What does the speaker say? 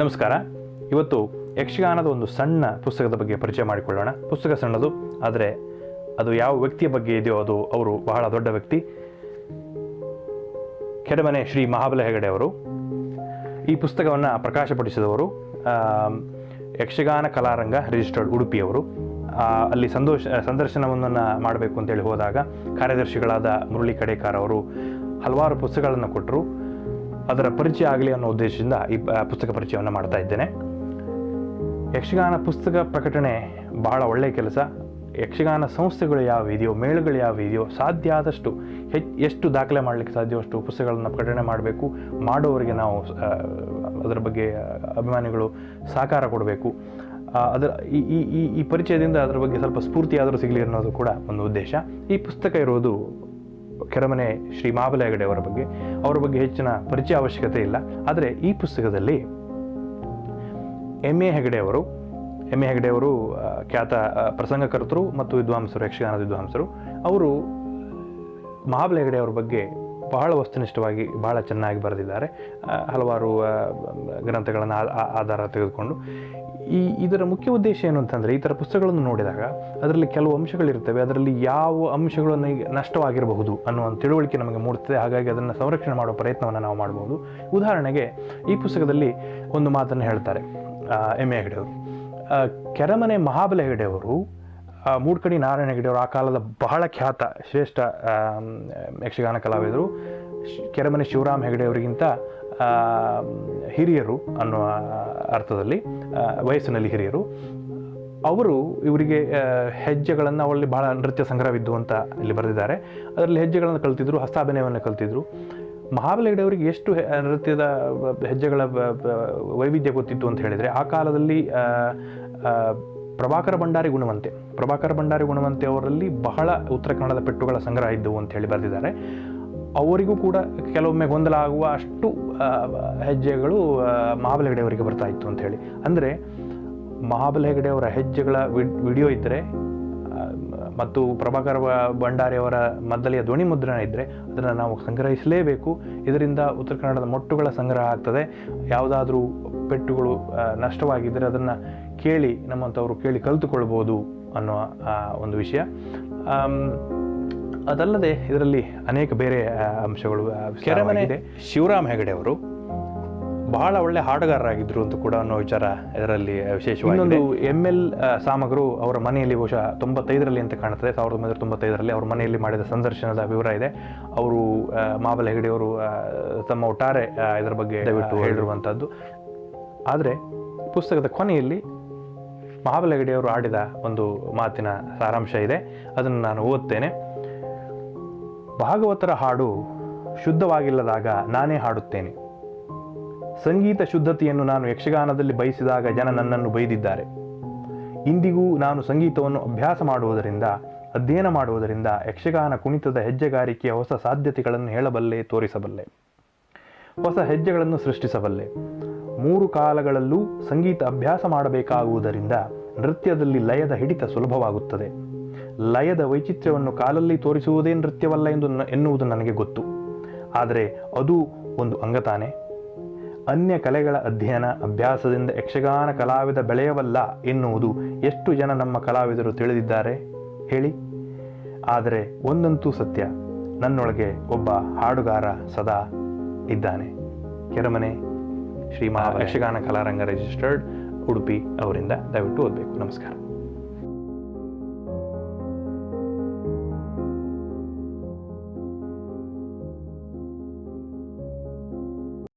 ನಮಸ್ಕಾರ. ಇವತ್ತು ಯಕ್ಷಗಾನದ ಒಂದು ಸಣ್ಣ ಪುಸ್ತಕದ ಬಗ್ಗೆ ಪರಿಚಯ ಮಾಡಿಕೊಳ್ಳೋಣ. ಪುಸ್ತಕ ಸಣ್ಣದು, ಆದರೆ ಅದು ಯಾವ ವ್ಯಕ್ತಿಯ ಬಗ್ಗೆ ಇದೆಯೋ ಅದು ಅವರು ಬಹಳ ದೊಡ್ಡ ವ್ಯಕ್ತಿ. ಕೆಡಮನೆ ಶ್ರೀ ಮಹಾಬಲ ಹೆಗಡೆ ಅವರು. ಈ ಪುಸ್ತಕವನ್ನು ಪ್ರಕಾಶಪಡಿಸಿದವರು ಯಕ್ಷಗಾನ ಕಲಾರಂಗ ರಿಜಿಸ್ಟರ್ಡ್ ಉಡುಪಿಯವರು ಅಲ್ಲಿ ಸಂದೋಷ ಸಂದರ್ಶನವನ್ನು ಮಾಡಬೇಕು ಅಂತೇಳಿ ಹೋದಾಗ ಕಾರ್ಯದರ್ಶಿಗಳಾದ ಮುರಳಿ ಕಡೇಕಾರ್ ಅವರು ಹಲವಾರು ಪುಸ್ತಕಗಳನ್ನು ಕೊಟ್ಟರು. ಅದರ ಪರಿಚಯ ಆಗಲಿ ಅನ್ನೋ ಉದ್ದೇಶದಿಂದ ಈ ಪುಸ್ತಕ ಪರಿಚಯವನ್ನು ಮಾಡ್ತಾ ಇದ್ದೇನೆ. ಯಕ್ಷಗಾನ ಪುಸ್ತಕ ಪ್ರಕಟಣೆ ಬಹಳ ಒಳ್ಳೆಯ ಕೆಲಸ. ಯಕ್ಷಗಾನ ಸಂಸ್ಥೆಗಳು ಯಾವ ಇದೆಯೋ, ಮೇಳಗಳು ಯಾವ ಇದೆಯೋ, ಸಾಧ್ಯ ಆದಷ್ಟು ಹೆಚ್, ಎಷ್ಟು ದಾಖಲೆ ಮಾಡಲಿಕ್ಕೆ ಸಾಧ್ಯವೋ ಅಷ್ಟು ಪುಸ್ತಕಗಳನ್ನು ಪ್ರಕಟಣೆ ಮಾಡಬೇಕು. ಮಾಡೋವರಿಗೆ ನಾವು ಅದರ ಬಗ್ಗೆ ಅಭಿಮಾನಿಗಳು ಸಹಕಾರ ಕೊಡಬೇಕು. ಅದರ, ಈ, ಈ- ಈ ಪರಿಚಯದಿಂದ ಅದರ ಬಗ್ಗೆ ಸ್ವಲ್ಪ ಸ್ಫೂರ್ತಿಯಾದರೂ ಸಿಗಲಿ ಅನ್ನೋದು ಕೂಡ ಒಂದು ಉದ್ದೇಶ. ಈ ಪುಸ್ತಕ ಇರೋದು ಕೆರಮನೆ ಶ್ರೀ ಮಾಬಲ ಹೆಗಡೆ ಅವರ ಬಗ್ಗೆ ಅವರ ಬಗ್ಗೆ ಹೆಚ್ಚಿನ ಪರಿಚಯ ಅವಶ್ಯಕತೆ ಇಲ್ಲ. ಆದರೆ ಈ ಪುಸ್ತಕದಲ್ಲಿ ಎಂ ಎ ಹೆಗಡೆ ಅವರು ಎಂ ಎ ಹೆಗಡೆ ಅವರು ಖ್ಯಾತ ಪ್ರಸಂಗಕರ್ತರು ಮತ್ತು ವಿದ್ವಾಂಸರು ಯಕ್ಷಗಾನದ ವಿದ್ವಾಂಸರು, ಅವರು ಮಹಾಬಲ ಹೆಗಡೆ ಅವರ ಬಗ್ಗೆ ಬಹಳ ವಸ್ತುನಿಷ್ಠವಾಗಿ ಬಹಳ ಚೆನ್ನಾಗಿ ಬರೆದಿದ್ದಾರೆ. ಹಲವಾರು ಗ್ರಂಥಗಳನ್ನು ಆಧಾರ ತೆಗೆದುಕೊಂಡು. ಈ, ಇದರ ಮುಖ್ಯ ಉದ್ದೇಶ ಏನು ಅಂತಂದರೆ, ಈ ಥರ ಪುಸ್ತಕಗಳನ್ನು ನೋಡಿದಾಗ ಅದರಲ್ಲಿ ಕೆಲವು ಅಂಶಗಳಿರ್ತವೆ. ಅದರಲ್ಲಿ ಯಾವ ಅಂಶಗಳು ನಮಗೆ ನಷ್ಟವಾಗಿರಬಹುದು ಅನ್ನುವ ತಿಳುವಳಿಕೆ ನಮಗೆ ಮೂಡುತ್ತದೆ. ಹಾಗಾಗಿ ಅದನ್ನು ಸಂರಕ್ಷಣೆ ಮಾಡುವ ಪ್ರಯತ್ನವನ್ನು ನಾವು ಮಾಡಬಹುದು. ಉದಾಹರಣೆಗೆ, ಈ ಪುಸ್ತಕದಲ್ಲಿ ಒಂದು ಮಾತನ್ನು ಹೇಳ್ತಾರೆ ಎಂ ಎ ಹೆಗಡೆಯವರು. ಕೆರಮನೆ ಮಹಾಬಲ ಹೆಗಡೆಯವರು ಮೂಡ್ಕಡಿ ನಾರಾಯಣ ಹೆಗಡೆಯವರು ಆ ಕಾಲದ ಬಹಳ ಖ್ಯಾತ, ಶ್ರೇಷ್ಠ ಯಕ್ಷಗಾನ ಕಲಾವಿದರು. ಕೆರೆಮನೆ ಶಿವರಾಮ್ ಹೆಗಡೆಯವರಿಗಿಂತ ಹಿರಿಯರು ಅನ್ನುವ ಅರ್ಥದಲ್ಲಿ ವಯಸ್ಸಿನಲ್ಲಿ ಹಿರಿಯರು. ಅವರು ಇವರಿಗೆ ಹೆಜ್ಜೆಗಳನ್ನು ಅವರಲ್ಲಿ ಬಹಳ ನೃತ್ಯ ಸಂಗ್ರಹವಿದ್ದು ಅಂತ ಇಲ್ಲಿ ಬರೆದಿದ್ದಾರೆ. ಅದರಲ್ಲಿ ಹೆಜ್ಜೆಗಳನ್ನು ಕಲ್ತಿದ್ರು, ಹಸ್ತಾಭಿನಯವನ್ನು ಕಲ್ತಿದ್ರು. ಮಹಾಬಲ ಹೆಗಡೆಯವರಿಗೆ ಎಷ್ಟು ನೃತ್ಯದ ಹೆಜ್ಜೆಗಳ ವೈವಿಧ್ಯ ಗೊತ್ತಿತ್ತು ಅಂತ ಹೇಳಿದರೆ, ಆ ಕಾಲದಲ್ಲಿ ಪ್ರಭಾಕರ ಭಂಡಾರಿ ಗುಣವಂತೆ. ಪ್ರಭಾಕರ ಭಂಡಾರಿ ಗುಣವಂತೆ ಅವರಲ್ಲಿ ಬಹಳ ಉತ್ತರ ಕನ್ನಡದ ಪೆಟ್ಟುಗಳ ಸಂಗ್ರಹ ಇದ್ದವು ಅಂತ ಹೇಳಿ ಬರೆದಿದ್ದಾರೆ. ಅವರಿಗೂ ಕೂಡ ಕೆಲವೊಮ್ಮೆ ಗೊಂದಲ ಆಗುವ ಅಷ್ಟು ಹೆಜ್ಜೆಗಳು ಮಹಾಬಲ ಹೆಗಡೆಯವರಿಗೆ ಬರ್ತಾ ಇತ್ತು ಅಂತ ಹೇಳಿ. ಅಂದರೆ ಮಹಾಬಲ ಹೆಗಡೆಯವರ ಹೆಜ್ಜೆಗಳ ವಿಡ್- ವಿಡಿಯೋ ಇದ್ದರೆ ಮತ್ತು ಪ್ರಭಾಕರ ಭಂಡಾರಿಯವರ ಮದ್ದಲೆಯ ಧ್ವನಿ ಮುದ್ರಣ ಇದ್ದರೆ ಅದನ್ನು ನಾವು ಸಂಗ್ರಹಿಸಲೇಬೇಕು. ಇದರಿಂದ ಉತ್ತರ ಕನ್ನಡದ ಮೊಟ್ಟುಗಳ ಸಂಗ್ರಹ ಆಗ್ತದೆ. ಯಾವುದಾದ್ರೂ ಪೆಟ್ಟುಗಳು ನಷ್ಟವಾಗಿದ್ದರೆ ಅದನ್ನು ಕೇಳಿ ನಮ್ಮಂಥವರು ಕೇಳಿ ಕಲಿತುಕೊಳ್ಬೋದು ಅನ್ನುವ ಒಂದು ವಿಷಯ. ಅದಲ್ಲದೆ ಇದರಲ್ಲಿ ಅನೇಕ ಬೇರೆ ಅಂಶಗಳು ಕೆರೆಮನೆ ಶಿವರಾಮ್ ಹೆಗಡೆ ಅವರು ಬಹಳ ಒಳ್ಳೆ ಹಾಡುಗಾರರಾಗಿದ್ರು ಅಂತ ಕೂಡ ಅನ್ನೋ ವಿಚಾರ ಇದರಲ್ಲಿ ವಿಶೇಷವಾಗಿ ಇನ್ನೊಂದು ಎಂ ಎಲ್ ಸಾಮಗ್ರು ಅವರ ಮನೆಯಲ್ಲಿ ಬಹುಶಃ ತೊಂಬತ್ತೈದರಲ್ಲಿ ಅಂತ ಕಾಣುತ್ತದೆ. ಸಾವಿರದ ಒಂಬೈನೂರ ತೊಂಬತ್ತೈದರಲ್ಲಿ ಅವರ ಮನೆಯಲ್ಲಿ ಮಾಡಿದ ಸಂದರ್ಶನದ ವಿವರ ಇದೆ. ಅವರು ಆ, ಮಹಾಬಲ ಹೆಗಡೆಯವರು ಆ, ತಮ್ಮ ಒಟ್ಟಾರೆ ಇದರ ಬಗ್ಗೆ ದಯವಿಟ್ಟು ಹೇಳಿರುವಂಥದ್ದು ಆದರೆ ಪುಸ್ತಕದ ಕೊನೆಯಲ್ಲಿ ಮಹಾಬಲ ಹೆಗಡೆಯವರು ಆಡಿದ ಒಂದು ಮಾತಿನ ಸಾರಾಂಶ ಇದೆ. ಅದನ್ನು ನಾನು ಓದ್ತೇನೆ. ಭಾಗವತರ ಹಾಡು ಶುದ್ಧವಾಗಿಲ್ಲದಾಗ ನಾನೇ ಹಾಡುತ್ತೇನೆ. ಸಂಗೀತ ಶುದ್ಧತೆಯನ್ನು ನಾನು ಯಕ್ಷಗಾನದಲ್ಲಿ ಬಯಸಿದಾಗ ಜನ ನನ್ನನ್ನು ಬೈದಿದ್ದಾರೆ. ಇಂದಿಗೂ ನಾನು ಸಂಗೀತವನ್ನು ಅಭ್ಯಾಸ ಮಾಡುವುದರಿಂದ, ಅಧ್ಯಯನ ಮಾಡುವುದರಿಂದ ಯಕ್ಷಗಾನ ಕುಣಿತದ ಹೆಜ್ಜೆಗಾರಿಕೆಯ ಹೊಸ ಸಾಧ್ಯತೆಗಳನ್ನು ಹೇಳಬಲ್ಲೆ, ತೋರಿಸಬಲ್ಲೆ. ಹೊಸ ಹೆಜ್ಜೆಗಳನ್ನು ಸೃಷ್ಟಿಸಬಲ್ಲೆ. ಮೂರು ಕಾಲಗಳಲ್ಲೂ ಸಂಗೀತ ಅಭ್ಯಾಸ ಮಾಡಬೇಕಾಗುವುದರಿಂದ ನೃತ್ಯದಲ್ಲಿ ಲಯದ ಹಿಡಿತ ಸುಲಭವಾಗುತ್ತದೆ. ಲಯದ ವೈಚಿತ್ರ್ಯವನ್ನು ಕಾಲಲ್ಲಿ ತೋರಿಸುವುದೇ ನೃತ್ಯವಲ್ಲ ಎಂದು ಎನ್ನುವುದು ನನಗೆ ಗೊತ್ತು. ಆದರೆ ಅದು ಒಂದು ಅಂಗತಾನೆ. ಅನ್ಯ ಕಲೆಗಳ ಅಧ್ಯಯನ ಅಭ್ಯಾಸದಿಂದ ಯಕ್ಷಗಾನ ಕಲಾವಿದ ಬೆಳೆಯವಲ್ಲ ಎನ್ನುವುದು ಎಷ್ಟು ಜನ ನಮ್ಮ ಕಲಾವಿದರು ತಿಳಿದಿದ್ದಾರೆ? ಹೇಳಿ. ಆದರೆ ಒಂದಂತೂ ಸತ್ಯ, ನನ್ನೊಳಗೆ ಒಬ್ಬ ಹಾಡುಗಾರ ಸದಾ ಇದ್ದಾನೆ. ಕೆರಮನೆ ಶ್ರೀ ಮಹಾ ಯಕ್ಷಗಾನ ಕಲಾರಂಗ ರಿಜಿಸ್ಟರ್ಡ್, ಉಡುಪಿ ಅವರಿಂದ ದಯವಿಟ್ಟು ಓದಬೇಕು. ನಮಸ್ಕಾರ.